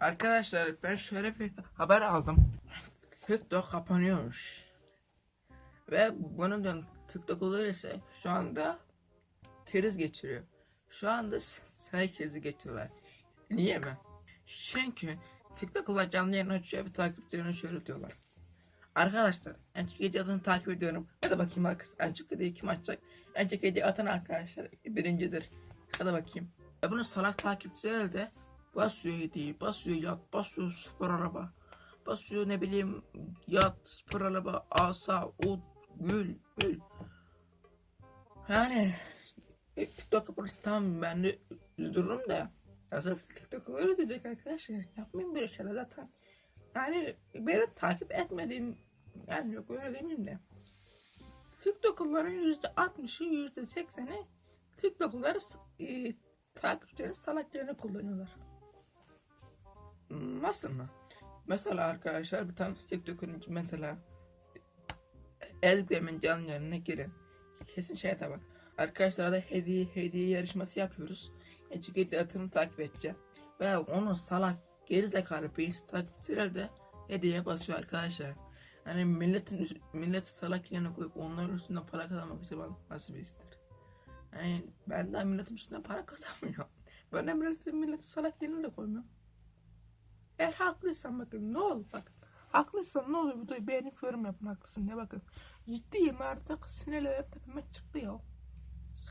Arkadaşlar ben şöyle bir haber aldım. TikTok kapanıyormuş. Ve bunun da TikTok olur ise şu anda kriz geçiriyor. Şu anda say krizi geçiriyorlar. Niye mi? Çünkü TikTok'lar canlı yayın açıyor ve takipçilerine şöyle diyorlar. Arkadaşlar en çok hediye takip ediyorum. Hadi bakayım arkadaşlar en çok hediye kim açacak? En çok hediye atan arkadaşlar birincidir. Hadi bakayım. Ve bunu salak takipçiler de basıyor hediyeyi, basıyor yat, basıyor spor araba. Basıyor ne bileyim yat, spor araba, asa, ut, gül, gül. Yani TikTok kapanırsa tamam ben de üzülürüm de. Aslında TikTok'u öğretecek arkadaşlar. Yapmayın böyle şeyler zaten. Yani beni takip etmediğim yani yok öyle demeyeyim de. TikTok'ların yüzde altmışı yüzde sekseni TikTok'ları e, takipçilerin salaklarını kullanıyorlar. Nasıl mı? Mesela arkadaşlar bir tane TikTok'un mesela Ezgi'min canlı yayınına girin. Kesin şeye de bak. Arkadaşlar da hediye hediye yarışması yapıyoruz. Eciketli atımı takip edeceğim. Ve onu salak gerizekalı bir takipçiler de hediye basıyor arkadaşlar. Hani milletin milleti salak yerine koyup onların üstünden para kazanmak bak nasıl bir iştir. Yani ben de milletin üstünden para kazanmıyorum. Ben de milletin, milleti salak yerine de koymuyorum. Eğer haklıysan bakın ne olur bakın. Haklıysan ne olur videoyu beğenip yorum yapın haklısın diye bakın. Ciddiyim artık sinirlerim tepeme çıktı ya.